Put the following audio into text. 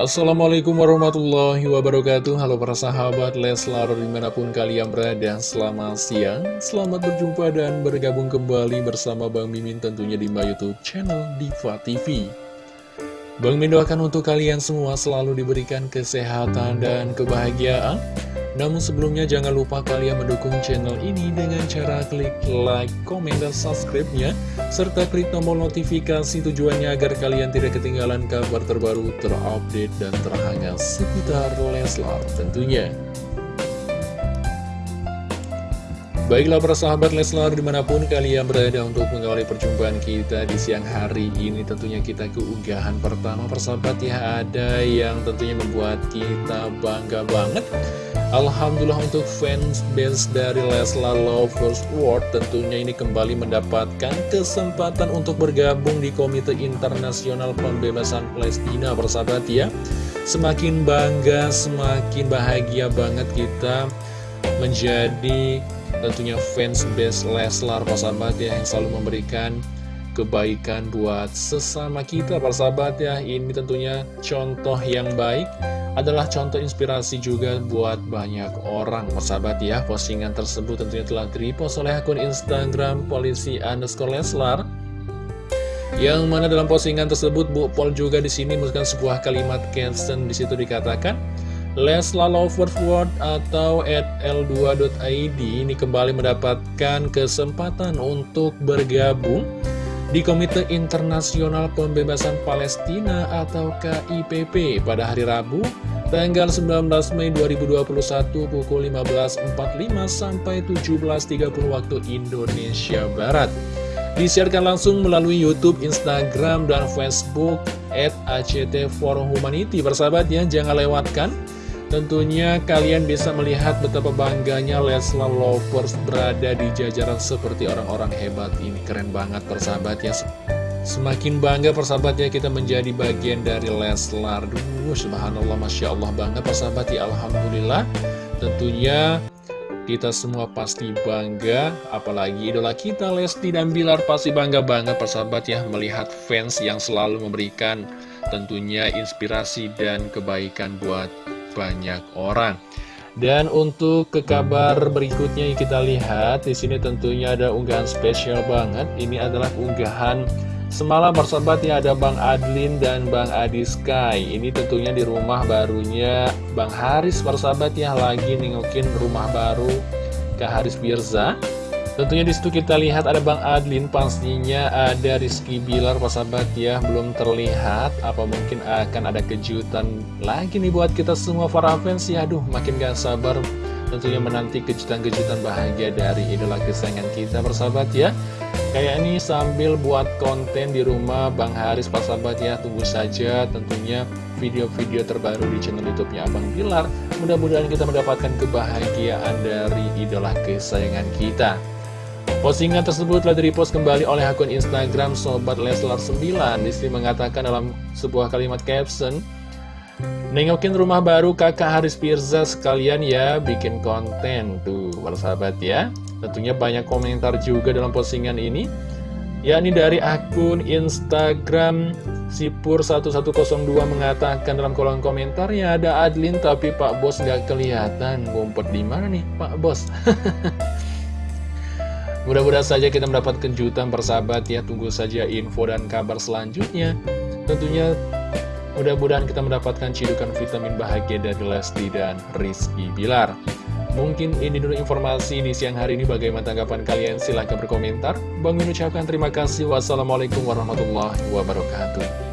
Assalamualaikum warahmatullahi wabarakatuh. Halo para sahabat Leslar di mana pun kalian berada Selamat siang, selamat berjumpa dan bergabung kembali bersama Bang Mimin tentunya di my youtube channel Diva TV Bang Mimin doakan untuk kalian semua selalu diberikan kesehatan dan kebahagiaan namun sebelumnya jangan lupa kalian mendukung channel ini dengan cara klik like, komen, dan subscribe-nya serta klik tombol notifikasi tujuannya agar kalian tidak ketinggalan kabar terbaru, terupdate, dan terhangat seputar Leslar tentunya. Baiklah para sahabat Leslar di mana pun kalian berada untuk mengawali perjumpaan kita di siang hari ini Tentunya kita keunggahan pertama persahabat ya ada yang tentunya membuat kita bangga banget Alhamdulillah untuk fans base dari Leslar Lovers World tentunya ini kembali mendapatkan kesempatan untuk bergabung di Komite Internasional Pembebasan Palestina persahabat ya. Semakin bangga, semakin bahagia banget kita menjadi tentunya fans base Leslar persahabat ya yang selalu memberikan kebaikan buat sesama kita persahabat ya. Ini tentunya contoh yang baik adalah contoh inspirasi juga buat banyak orang persahabat ya. Postingan tersebut tentunya telah direpost oleh akun Instagram polisi underscore Leslar. Yang mana dalam postingan tersebut Bu Pol juga di sini menuliskan sebuah kalimat caption. Di situ dikatakan Leslar Lovers World atau at l2.id ini kembali mendapatkan kesempatan untuk bergabung di Komite Internasional Pembebasan Palestina atau KIPP pada hari Rabu tanggal 19 Mei 2021 pukul 15.45 sampai 17.30 waktu Indonesia Barat. Disiarkan langsung melalui YouTube, Instagram, dan Facebook at ACT Forum Humanity. Bersahabat ya, jangan lewatkan. Tentunya kalian bisa melihat betapa bangganya Leslar Lovers berada di jajaran seperti orang-orang hebat ini. Keren banget persahabat ya. Semakin bangga persahabatnya kita menjadi bagian dari Leslar. Duh, subhanallah, Masya Allah banget persahabat ya. Alhamdulillah. Tentunya kita semua pasti bangga, apalagi idola kita Lesti dan Bilar pasti bangga banget persahabat ya melihat fans yang selalu memberikan tentunya inspirasi dan kebaikan buat banyak orang. Dan untuk ke kabar berikutnya yang kita lihat di sini tentunya ada unggahan spesial banget. Ini adalah unggahan semalam bersahabat ya ada Bang Adlin dan Bang Adi Sky. Ini tentunya di rumah barunya Bang Haris bersahabat ya lagi nengokin rumah baru ke Haris Birza. Tentunya di situ kita lihat ada Bang Adlin, pastinya ada Rizky Bilar, sahabat ya, belum terlihat. Apa mungkin akan ada kejutan lagi nih buat kita semua para fans ya, aduh makin gak sabar tentunya menanti kejutan-kejutan bahagia dari idola kesayangan kita persahabat ya. Kayak ini sambil buat konten di rumah Bang Haris sahabat ya, tunggu saja tentunya video-video terbaru di channel YouTube-nya Abang Bilar. Mudah-mudahan kita mendapatkan kebahagiaan dari idola kesayangan kita. Postingan tersebut telah direpost kembali oleh akun Instagram Sobat Leslar 9 Disi mengatakan dalam sebuah kalimat caption Nengokin rumah baru kakak Haris Pirza sekalian ya bikin konten Tuh sahabat ya. Tentunya banyak komentar juga dalam postingan ini yakni dari akun Instagram Sipur1102 mengatakan dalam kolom komentarnya ada Adlin tapi Pak Bos nggak kelihatan. Ngumpet di mana nih Pak Bos Mudah-mudahan saja kita mendapat kejutan persahabat ya. Tunggu saja info dan kabar selanjutnya. Tentunya mudah-mudahan kita mendapatkan cidukan vitamin bahagia dari Lesti dan Rizky Bilar. Mungkin ini dulu informasi di siang hari ini. Bagaimana tanggapan kalian? Silahkan berkomentar. Bang mengucapkan terima kasih. Wassalamualaikum warahmatullahi wabarakatuh